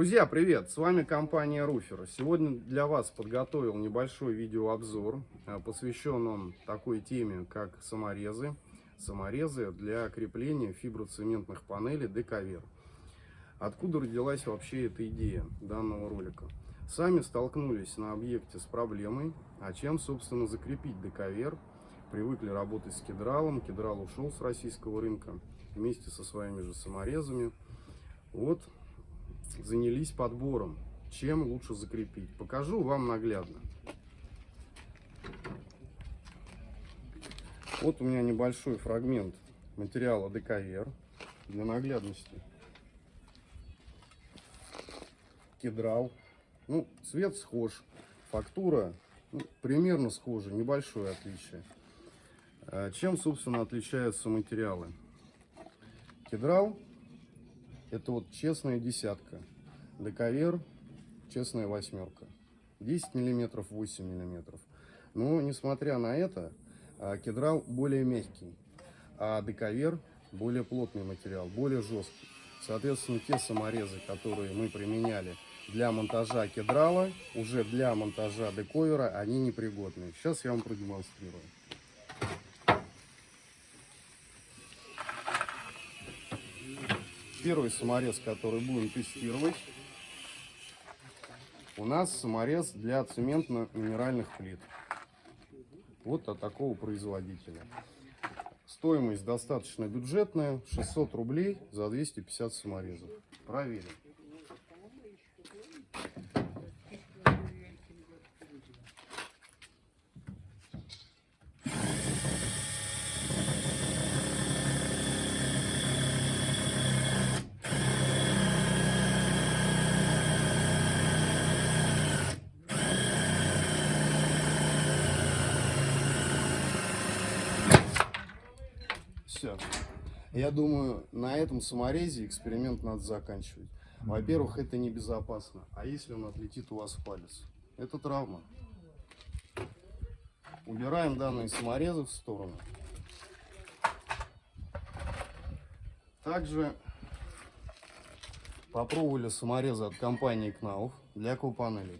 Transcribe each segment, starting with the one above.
Друзья, привет! С вами компания Руфер. Сегодня для вас подготовил небольшой видеообзор, э, посвящен он такой теме, как саморезы. Саморезы для крепления фиброцементных панелей Дековер. Откуда родилась вообще эта идея данного ролика? Сами столкнулись на объекте с проблемой, а чем, собственно, закрепить Дековер. Привыкли работать с кедралом, кедрал ушел с российского рынка вместе со своими же саморезами. Вот занялись подбором, чем лучше закрепить. Покажу вам наглядно. Вот у меня небольшой фрагмент материала дековер для наглядности. Кедрал. Ну, цвет схож, фактура ну, примерно схожа, небольшое отличие. А чем, собственно, отличаются материалы? Кедрал это вот честная десятка. Дековер, честная восьмерка. 10 миллиметров, 8 миллиметров. Но, несмотря на это, а, кедрал более мягкий, а дековер более плотный материал, более жесткий. Соответственно, те саморезы, которые мы применяли для монтажа кедрала, уже для монтажа дековера, они непригодны. Сейчас я вам продемонстрирую. Первый саморез, который будем тестировать, у нас саморез для цементно-минеральных плит. Вот от такого производителя. Стоимость достаточно бюджетная, 600 рублей за 250 саморезов. Проверим. Все. Я думаю, на этом саморезе эксперимент надо заканчивать. Во-первых, это небезопасно. А если он отлетит у вас в палец? Это травма. Убираем данные саморезы в сторону. Также попробовали саморезы от компании Knauf для купанелей.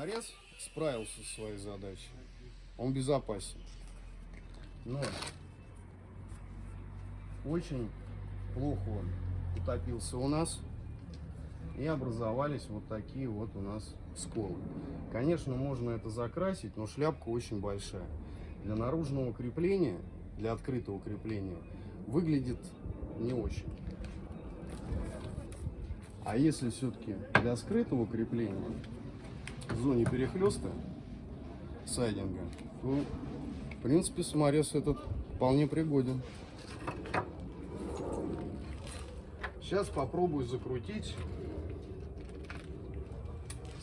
Саморез справился со своей задачей. Он безопасен. Но очень плохо он утопился у нас. И образовались вот такие вот у нас сколы. Конечно, можно это закрасить, но шляпка очень большая. Для наружного крепления, для открытого крепления, выглядит не очень. А если все-таки для скрытого крепления, в зоне перехлеста сайдинга, то, в принципе, саморез этот вполне пригоден. Сейчас попробую закрутить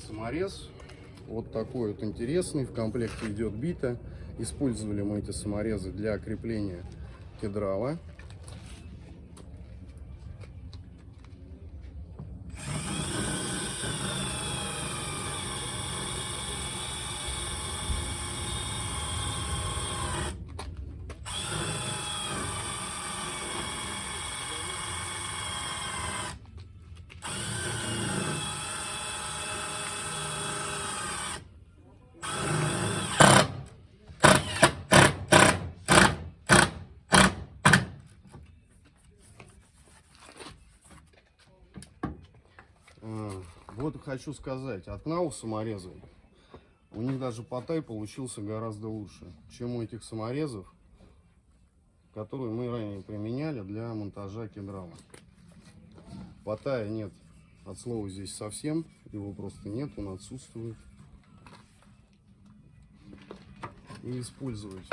саморез. Вот такой вот интересный. В комплекте идет бита. Использовали мы эти саморезы для крепления кедрала. Вот хочу сказать, от саморезы, у них даже потай получился гораздо лучше, чем у этих саморезов, которые мы ранее применяли для монтажа кедрала. Потая нет от слова здесь совсем, его просто нет, он отсутствует. И использовать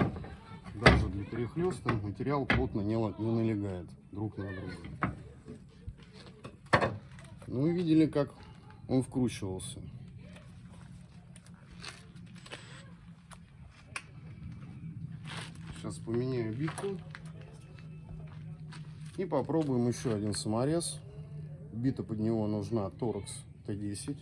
даже для перехлеста материал плотно не налегает друг на друга. Ну и видели, как он вкручивался. Сейчас поменяю битку. И попробуем еще один саморез. Бита под него нужна Torx T10.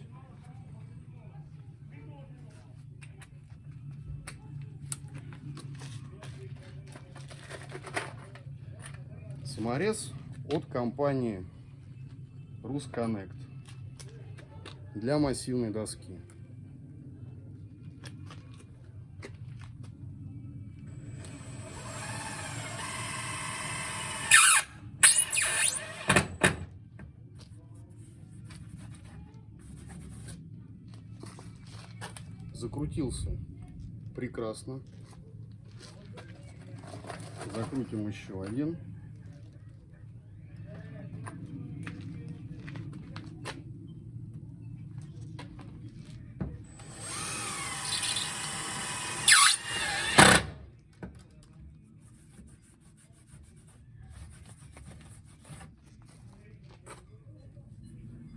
Саморез от компании Rusconnect для массивной доски. Закрутился прекрасно. Закрутим еще один.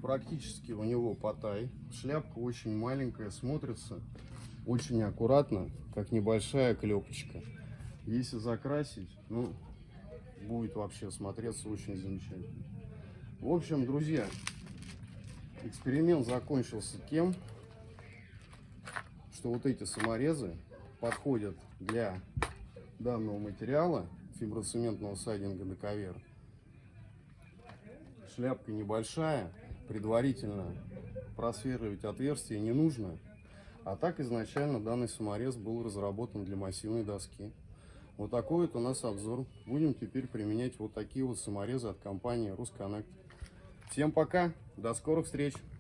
Практически у него потай. Шляпка очень маленькая, смотрится очень аккуратно, как небольшая клепочка. Если закрасить, ну, будет вообще смотреться очень замечательно. В общем, друзья, эксперимент закончился тем, что вот эти саморезы подходят для данного материала фиброцементного сайдинга доковер. Шляпка небольшая, предварительно просверливать отверстие не нужно. А так изначально данный саморез был разработан для массивной доски. Вот такой вот у нас обзор. Будем теперь применять вот такие вот саморезы от компании Rusconnect. Всем пока, до скорых встреч!